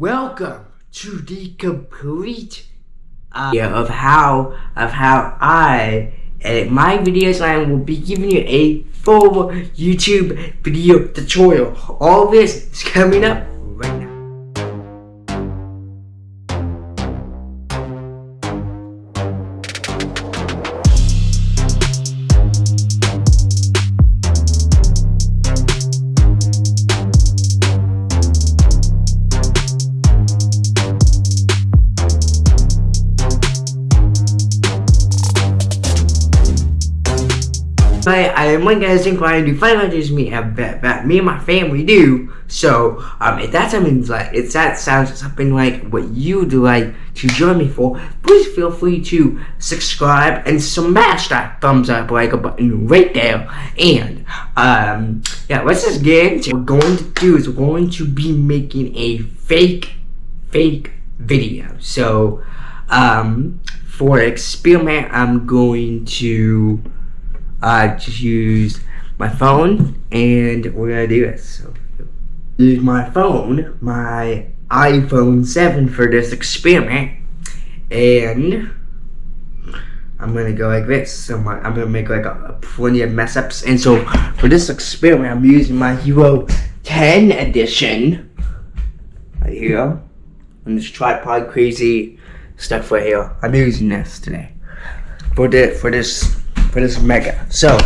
welcome to the complete uh, of how of how I edit my videos I will be giving you a full YouTube video tutorial. All this is coming up one guys think I do five hundred me have that, that me and my family do. So um if that something like if that sounds something like what you would like to join me for, please feel free to subscribe and smash that thumbs up like a button right there. And um yeah, let's just get into what we're going to do is we're going to be making a fake fake video. So um for experiment I'm going to I just used my phone and we're gonna do this. So, use my phone, my iPhone 7 for this experiment and I'm gonna go like this. So my, I'm gonna make like a, a plenty of mess ups. And so for this experiment, I'm using my Hero 10 edition right here. And this tripod crazy stuff right here. I'm using this today for the for this for this mega. So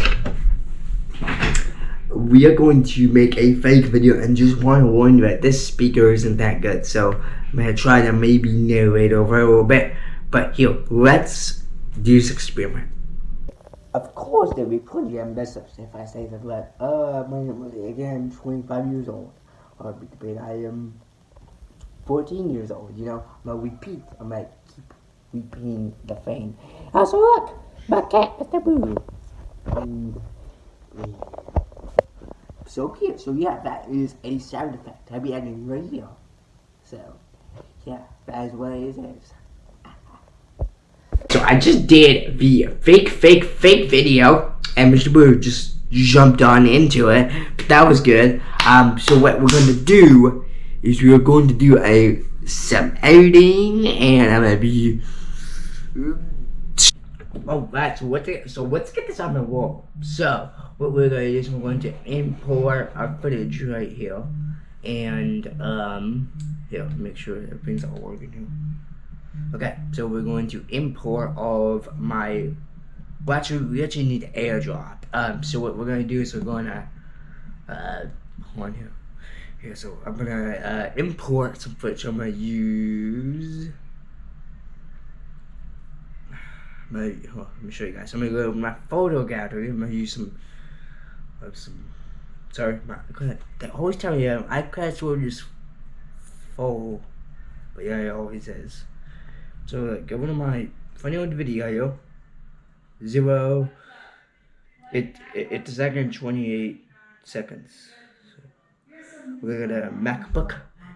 we are going to make a fake video and just want to warn you that this speaker isn't that good. So I'm gonna try to maybe narrate over a little bit. But here, let's do this experiment. Of course there'll be plenty of mess ups if I say that like, uh, again, 25 years old. Or debate I am 14 years old, you know? I'm repeat, I'm gonna keep repeating the thing. Also look, my cat with the boo. And, so cute. So yeah, that is a sound effect. I'll be adding right here. So, yeah, that is what it is. So I just did the fake, fake, fake video, and Mr. Boo just jumped on into it. But that was good. Um, so what we're going to do is we are going to do a some editing, and I'm gonna be. Oh. So what? so let's get this on the wall. So what we're going to do is we're going to import our footage right here, and um, here, make sure everything's all working here. Okay, so we're going to import all of my, well actually we actually need airdrop. Um, so what we're gonna do is we're gonna, uh, hold on here. Here, so I'm gonna uh, import some footage. I'm gonna use, I'm gonna, oh, let me show you guys. I'm gonna go to my photo gallery. I'm gonna use some, uh, some, sorry, my, they always tell me um, iPad will just full, but yeah, it always is. So like, go into my funny old video, zero, it, it it's second 28 seconds. So we're gonna MacBook,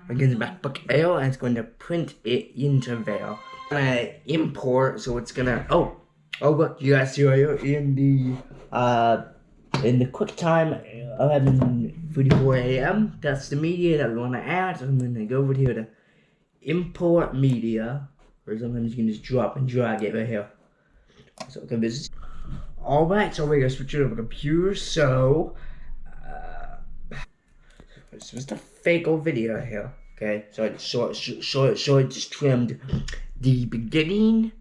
we're gonna MacBook Air and it's going to print it into there. Gonna import, so it's gonna, oh, oh look, you guys see right here in the, uh, in the QuickTime 11.44 a.m. That's the media that we want to add. So I'm to go over here to import media or sometimes you can just drop and drag it right here. So okay, this is alright, so we're gonna switch it over to computer, so uh, it's just a fake old video here. Okay, so I short, short, short, I just trimmed the beginning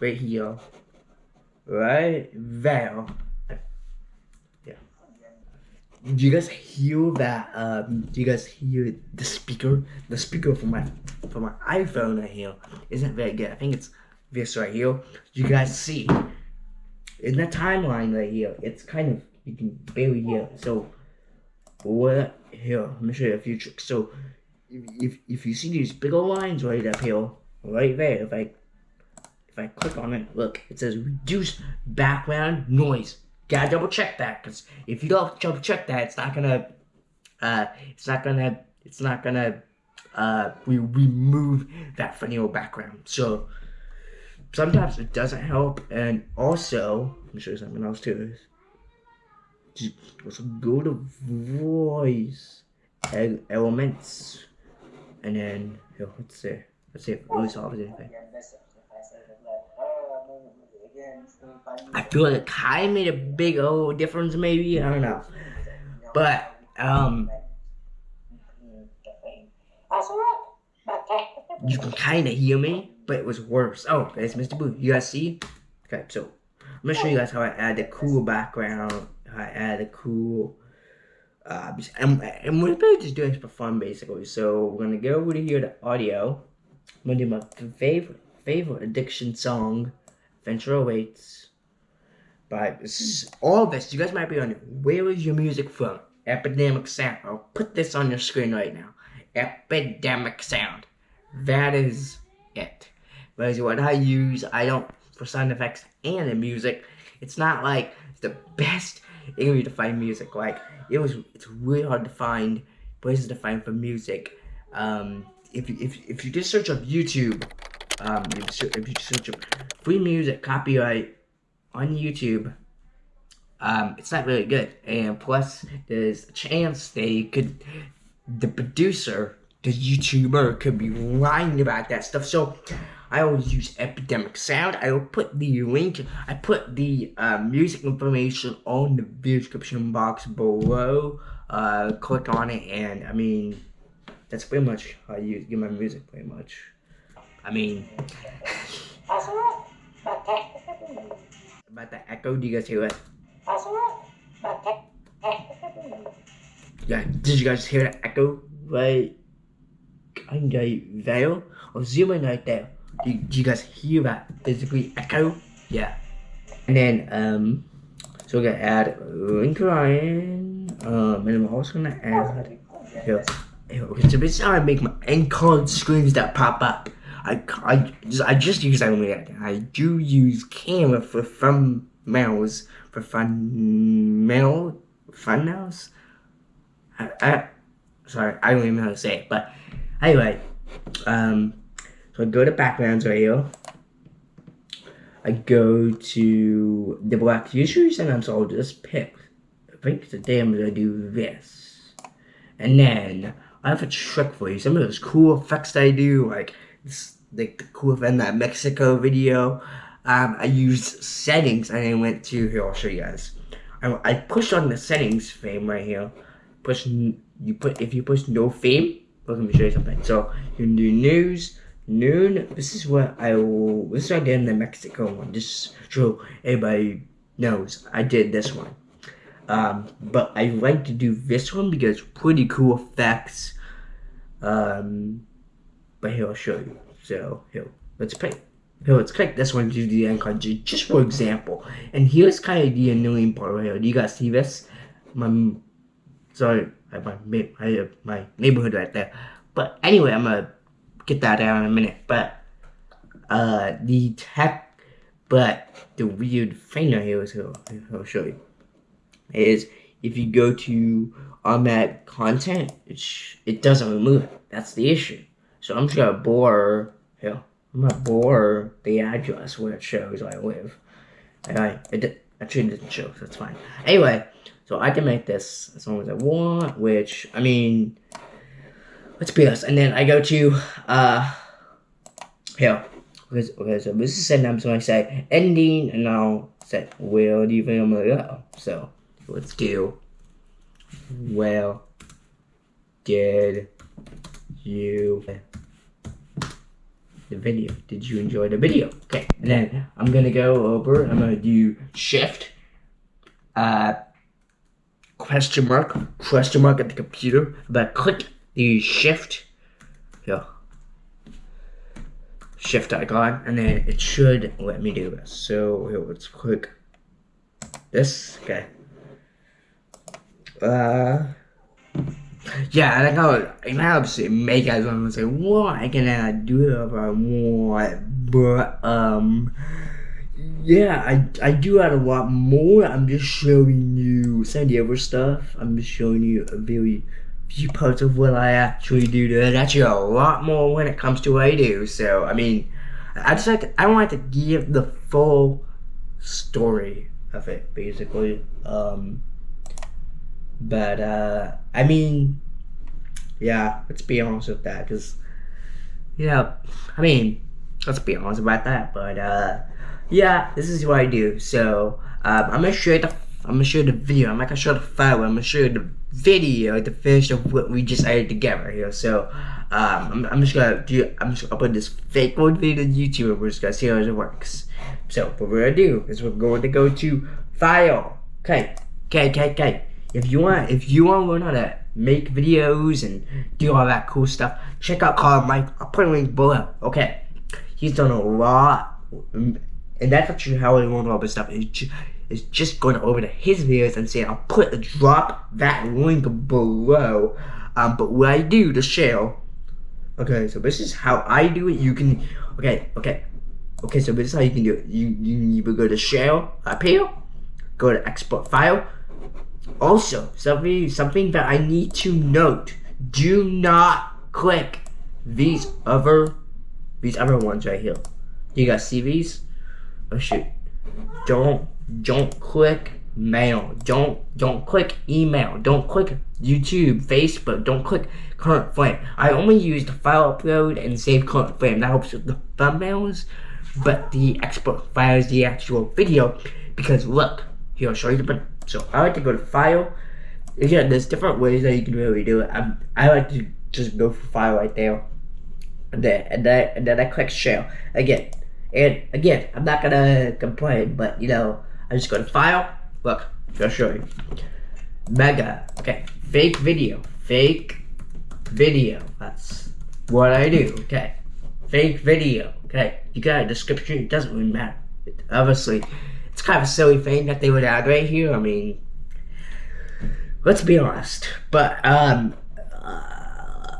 right here, right there. Yeah. Do you guys hear that? Um, do you guys hear the speaker? The speaker for my for my iPhone right here isn't very good. I think it's this right here. You guys see in the timeline right here, it's kind of you can barely hear. So what here? Let me show you a few tricks. So if if you see these big old lines right up here, right there, if I if I click on it, look, it says reduce background noise. Gotta double check that, because if you don't double check that, it's not gonna, uh, it's not gonna, it's not gonna uh, we remove that vanilla background. So sometimes it doesn't help, and also let me show you something else too. Also go to voice elements, and then yo, let's see, let's see if Louis solves anything. I feel like of made a big old difference, maybe I don't know, but um, you can kind of hear me, but it was worse. Oh, there's Mr. Boo. You guys see? Okay, so I'm gonna show you guys how I add the cool background. How I add the cool. Uh, and, and we're just doing this for fun, basically. So we're gonna go over to here to audio. Do my favorite favorite addiction song, Venture Awaits. But all this, you guys might be wondering, where is your music from? Epidemic Sound. I'll put this on your screen right now. Epidemic Sound. That is it. But what I use, I don't for sound effects and the music. It's not like the best area to find music. Like it was, it's really hard to find places to find for music. Um, if you if if you just search up YouTube, um, if you search up free music copyright on YouTube, um, it's not really good. And plus, there's a chance they could, the producer, the YouTuber could be lying about that stuff. So I always use Epidemic Sound. I will put the link, I put the uh, music information on the description box below. Uh, click on it, and I mean, that's pretty much how I use get my music. Pretty much. I mean, about the echo. Do you guys hear it? Yeah, did you guys hear the echo? Right? Of there. Or zooming right there. Do, do you guys hear that physically echo? Yeah. And then, um, so we're gonna add Link Ryan, um, and I'm also gonna add, here, okay, so is how I make my end card screens that pop up. I, I, just, I just use only I do use Canva for thumbnails, for mail, thumbnails? I, I, sorry, I don't even know how to say it, but anyway, um, so I go to backgrounds right here. I go to the black features and I'm so I'll just pick. I think today I'm gonna do this. And then I have a trick for you. Some of those cool effects I do, like this, the cool event that Mexico video. Um, I used settings and I went to here. I'll show you guys. I, I pushed on the settings frame right here. Push you put if you push no fame. Let me show you something. So you can do news, noon. This is what I will. This is what I did in the Mexico one. Just so everybody knows I did this one. Um, but I like to do this one because pretty cool effects. Um, but here I'll show you. So here, let's play. Here, let's click this one to the end card, just for example. And here's kind of the annoying part right here. Do you guys see this? My, sorry, I have my, my neighborhood right there. But anyway, I'm gonna get that out in a minute. But uh, the tech, but the weird thing right here is here, I'll show you. Is if you go to automatic content, it, it doesn't remove it. That's the issue. So I'm just gonna bore here. I'm gonna bore the address where it shows I live. And I it actually didn't show, so that's fine. Anyway, so I can make this as long as I want, which I mean let's be honest. And then I go to, uh, here. Okay, so this is setting up, so I say ending, and I'll say, where do you think I'm gonna go? So, let's do, well, did you the video? Did you enjoy the video? Okay, and then I'm gonna go over, I'm gonna do shift, uh, question mark, question mark at the computer, but click the shift, yeah, shift icon, and then it should let me do this. So here, let's click this, okay. Uh, yeah, I think I would, and I obviously make guys want to say, why can I do it if I want, but, um, yeah, I, I do add a lot more. I'm just showing you San Diego stuff. I'm just showing you a very few parts of what I actually do. There's actually a lot more when it comes to what I do. So, I mean, I just like to, I want to give the full story of it, basically. Um, but, uh, I mean, yeah, let's be honest with that, because yeah, I mean, let's be honest about that. But uh, yeah, this is what I do. So um, I'm gonna show you the I'm gonna show you the video. I'm not gonna show the file. I'm gonna show you the video, the finish of what we just added together here. So um, I'm, I'm just gonna do. I'm just gonna put this fake one video on YouTube. and We're just gonna see how it works. So what we're gonna do is we're going to go to File. Okay, okay, okay, okay. If you want, if you want to learn how to make videos and do all that cool stuff, check out Colin Mike. I'll put a link below. Okay, he's done a lot, and that's actually how I learned all this stuff. Is just, is just going over to his videos and saying I'll put a drop that link below. Um, but what I do to share. Okay, so this is how I do it. You can, okay, okay, okay. So this is how you can do it. You you go to share up here, go to export file. Also, something something that I need to note: do not click these other these other ones right here. You guys see these? Oh shoot! Don't don't click mail. Don't don't click email. Don't click YouTube, Facebook. Don't click current frame. I only use the file upload and save current frame. That helps with the thumbnails, but the export file is the actual video. Because look, here I'll show you the. So I like to go to file. Again, there's different ways that you can really do it. I'm, I like to just go for file right there. And then, and then, and then I click share. Again, and again, I'm not gonna complain, but you know, I just go to file. Look, I'll show you. Mega. Okay. Fake video. Fake video. That's what I do. Okay. Fake video. Okay. You got a description. It doesn't really matter. It, obviously, it's kind of a silly thing that they would add right here. I mean, let's be honest. But um, uh,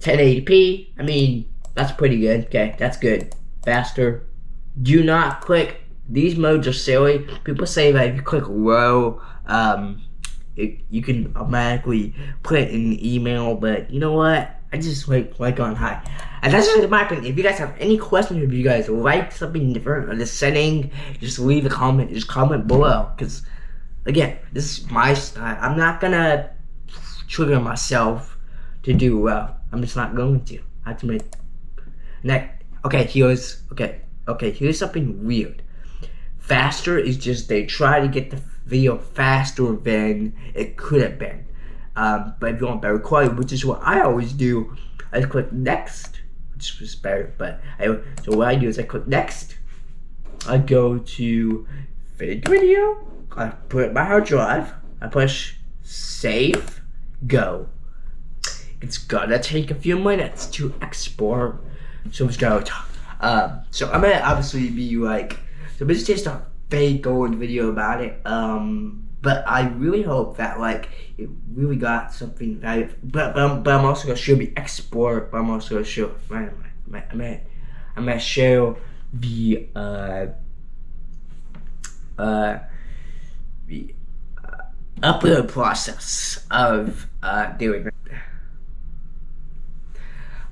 1080p. I mean, that's pretty good. Okay, that's good. Faster. Do not click these modes are silly. People say that if you click low, um, it, you can automatically put in email, but you know what? I just like like on high. And that's just my opinion. If you guys have any questions, if you guys like something different or the setting, just leave a comment. Just comment below. Because, again, this is my style. I'm not gonna trigger myself to do well. I'm just not going to. I have to make. Next. Okay, here's. Okay. Okay, here's something weird faster is just they try to get the video faster than it could have been. Um, but if you want better quality, which is what I always do, I click next, which is better. But I, so what I do is I click next. I go to fake video. I put my hard drive. I push save, go. It's gonna take a few minutes to export. So let's go. Um, so I'm gonna obviously be like so this is just a fake old video about it. Um, but I really hope that like it really got something valuable. But but I'm, but I'm also gonna show the export. But I'm also gonna show. Man, man, I'm gonna show the uh uh the uh, upload process of uh doing.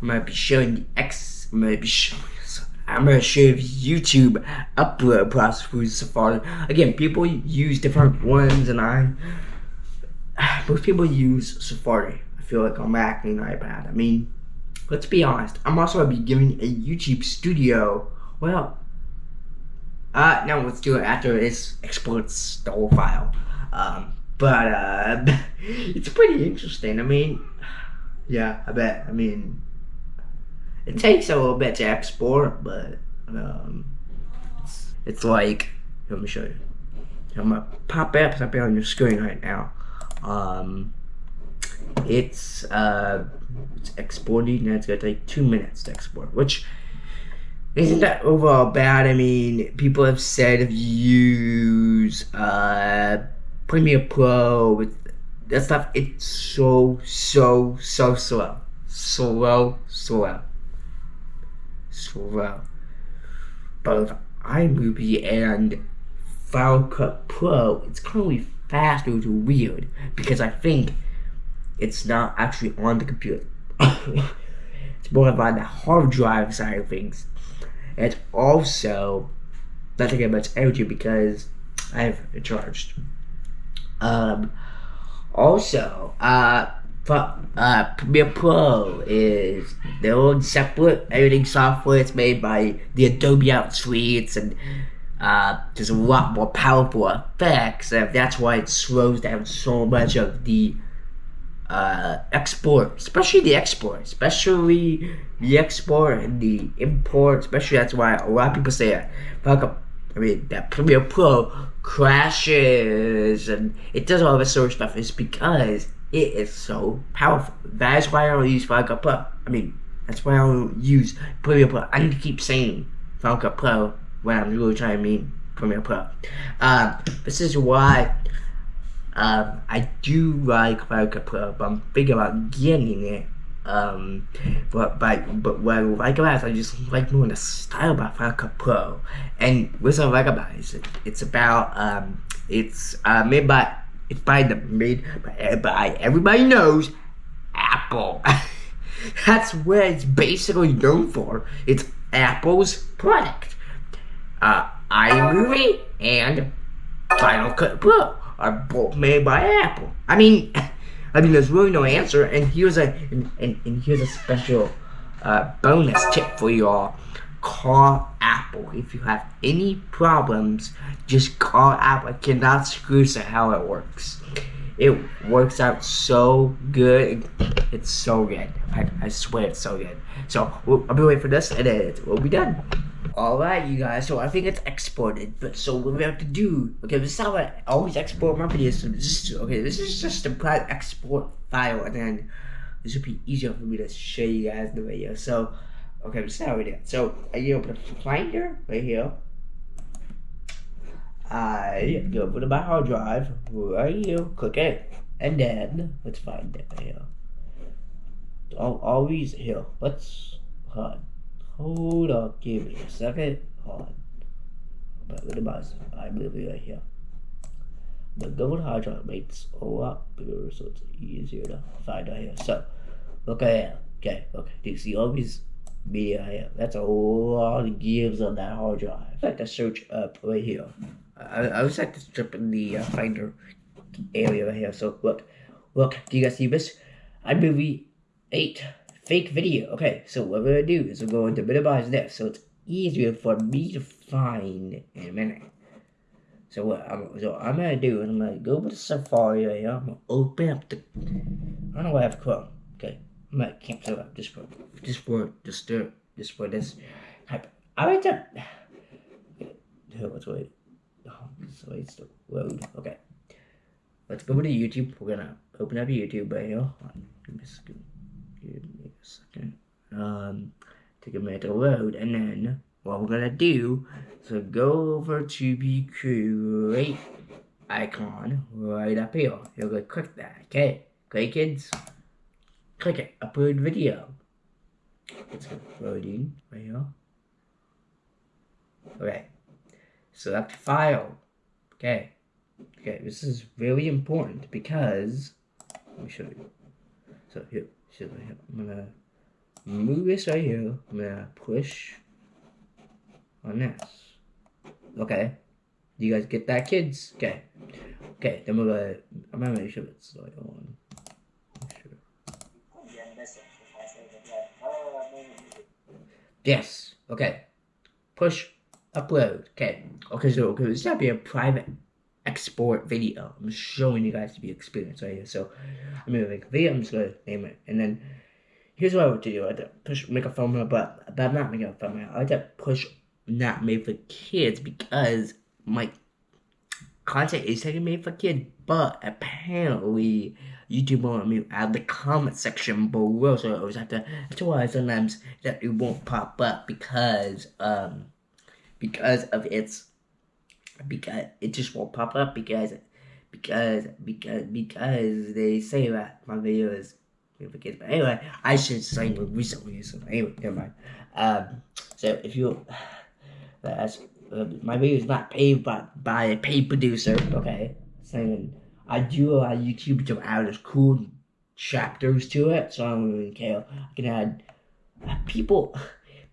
I'm gonna be showing the X. I'm gonna be showing I'm gonna show you YouTube upload process for Safari. Again, people use different ones, and I most people use Safari. I feel like on Mac and iPad. I mean, let's be honest. I'm also gonna be giving a YouTube Studio. Well, uh, no, let's do it after this exports the whole file. Um, but uh, it's pretty interesting. I mean, yeah, I bet. I mean. It takes a little bit to export, but um, it's, it's like, let me show you. I'm gonna pop up up on your screen right now. Um, it's uh, it's exporting and it's gonna take two minutes to export, which isn't that overall bad. I mean, people have said if you use uh, Premiere Pro with that stuff, it's so so so slow, slow, slow slow. Both iMovie and Final Cut Pro, it's currently fast, which is weird because I think it's not actually on the computer. it's more about the hard drive side of things. And also not taking much energy because I have charged. Um, also, uh, uh, Premiere Pro is their own separate editing software. It's made by the Adobe Out Suites and uh, there's a lot more powerful effects. And that's why it slows down so much of the uh, export, especially the export, especially the export and the import. Especially that's why a lot of people say, "Fuck up." I mean, that Premiere Pro crashes and it does all this sort of stuff. Is because it is so powerful. That's why I don't use Final Cut Pro. I mean, that's why I don't use Premiere Pro. I need to keep saying Final Cut Pro when I'm really trying to mean Premiere Pro. Um, this is why um, I do like Final Cut Pro, but I'm thinking about getting it. Um, but but but what I like about I just like more the style Final Cut Pro. And what I like about it is it, it's about um, it's uh, made by it's by the made by, everybody knows Apple. That's what it's basically known for. It's Apple's product. Uh, iMovie and Final Cut Pro are both made by Apple. I mean, I mean, there's really no answer. And here's a and, and, and here's a special uh, bonus tip for you all. Call Apple if you have any problems. Just call Apple. I cannot screw to how it works. It works out so good. It's so good. I, I swear it's so good. So we'll, I'll be waiting for this, and then it will be done. Alright, you guys, so I think it's exported, but so what we have to do, okay, this is how I always export my videos, so this is, okay, this is just a private export file, and then this would be easier for me to show you guys the video, so, okay, this is how we do so, I open the Finder, right here, I go over to my hard drive, right here, click it, and then, let's find it right here, I'll always, here, let's, hold on. Hold up, give me a second. Hold on. But with the mouse, I move it right here. The gold hard drive makes a lot bigger, so it's easier to find out here. So, look at it. Okay, okay. Do you see all these here? That's a lot of gives on that hard drive. I like to search up right here. I, I was like to strip in the uh, Finder area right here. So, look. Look, do you guys see this? iMovie 8 fake video. Okay, so what we're gonna do is we're going to minimize this so it's easier for me to find in a minute. So what I'm so I'm gonna do is I'm gonna go with Safari right here. I'm gonna open up the I don't know why I have Chrome. Okay. I'm gonna cancel up just for just for just to just for this type. I like to let's wait. Oh, so it's the load. Okay. Let's go to YouTube. We're gonna open up YouTube right here. Give me a second. Give me a second. Um, take a minute to load, and then what we're gonna do is go over to the create icon right up here. You're gonna click that. Okay, okay, kids. Click it. Upload video. It's loading right here. Okay. Select file. Okay. Okay, this is really important because let me show you. So here, so I'm gonna move this right here. I'm gonna push on this. Okay. Do you guys get that, kids? Okay. Okay, then we're gonna. I'm gonna make sure it's like on. Yes. Okay. Push. Upload. Okay. Okay. So okay, this is gonna be a private export video. I'm showing you guys the experience right here. So I'm gonna make a video. I'm just gonna name it, and then here's what I would do. I'd push make a thumbnail, but but I'm not making a thumbnail. I'd push not made for kids because my content is taking made for kids, but apparently YouTube won't me add the comment section below, so I always have to. That's why sometimes that it won't pop up because um because of its because it just won't pop up because because because because they say that my video is. But anyway, I should say recently. So anyway, never mind. Um, so if you that's uh, my video is not paid by by a paid producer. Okay, saying I do a YouTube to add as cool chapters to it, so I don't really care. I can add uh, people.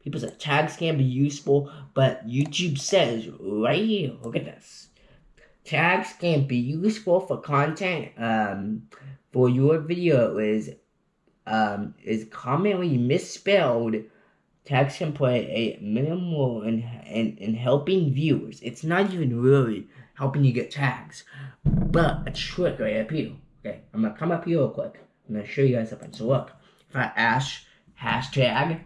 People say tags can be useful, but YouTube says right here, look at this. Tags can be useful for content, um, for your video is um, is commonly misspelled, tags can play a minimal in, in, in helping viewers. It's not even really helping you get tags, but a trick right up here. Okay, I'm gonna come up here real quick. I'm gonna show you guys something. So look, if I ash hashtag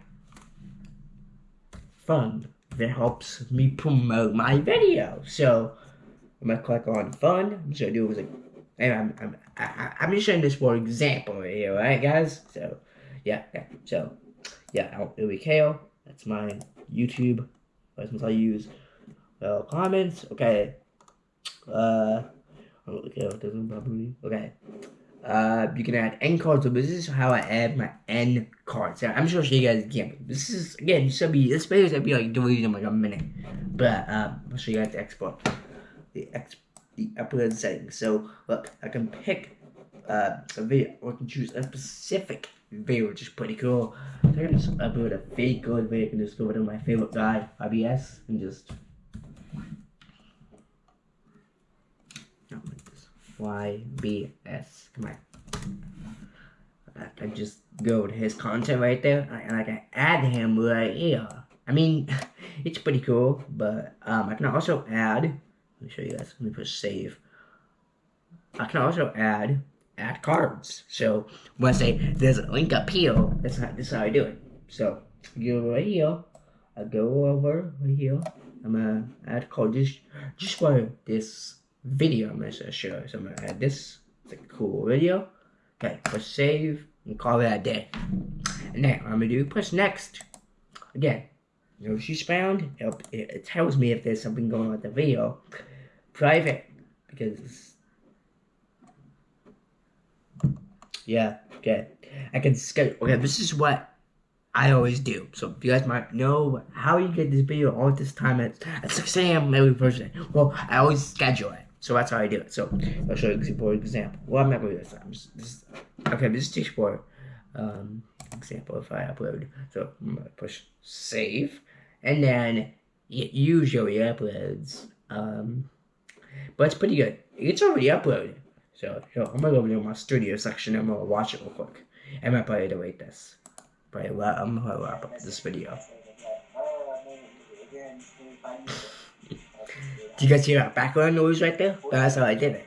fun, that helps me promote my video. So I'm gonna click on fun. I'm just gonna do it like, and I'm I'm I, I'm just showing this for example right here, right, guys? So yeah, yeah. So yeah, it'll be Kale. That's my YouTube. License I use. Well, uh, comments. Okay. Uh. Okay, doesn't probably. Okay. Uh, you can add end cards. So this is how I add my end cards. So I'm show you guys again. This is again. This will be this video will be like deleted in like a minute. But I'll show you guys the export, the ex, the upload settings. So look, I can pick uh, a video, or I can choose a specific video, which is pretty cool. So I can just upload a fake good video. I can just go to my favorite guy, IBS, and just YBS. Come on. I just go to his content right there, and I can add him right here. I mean, it's pretty cool, but um, I can also add. Let me show you guys. Let me push save. I can also add add cards. So when I say there's a link up here, that's how this is how I do it. So go right here. I go over right here. I'm gonna add card just just for this video I'm gonna show. So I'm gonna add this. It's a cool video. Okay, push save and call it a day. And then I'm gonna do push next. Again, notice she's found. It, it tells me if there's something going on with the video. Private because yeah, okay. I can schedule. Okay, this is what I always do. So if you guys might know how you get this video all at this time at, at 6 a.m. every Thursday. Well, I always schedule it. So that's how I do it. So I'll show you for example. Well, I'm not going to do this time. This, okay, this is just for um, example if I upload. So I'm going to push save. And then it usually uploads. Um, but it's pretty good. It's already uploaded. So yo, I'm going to go over to my studio section and I'm going to watch it real quick. I'm going to probably delete this. Probably, I'm going to wrap up this video. Do you guys hear that background noise right there? That's how I did it.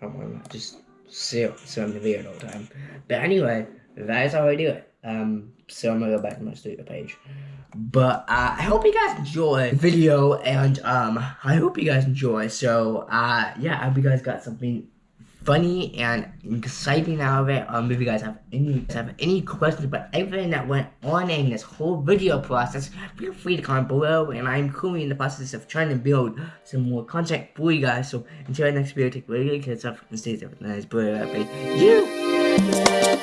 I'm just sit on the video all the time. But anyway, that is how I do it. Um, so I'm gonna go back to my studio page. But uh, I hope you guys enjoy the video, and um, I hope you guys enjoy. So uh, yeah, I hope you guys got something funny and exciting out of it. Um, if you guys have any have any questions about everything that went on in this whole video process, feel free to comment below. And I'm currently in the process of trying to build some more content for you guys. So until the next video, take really good of and stay safe. Nice, boy, you.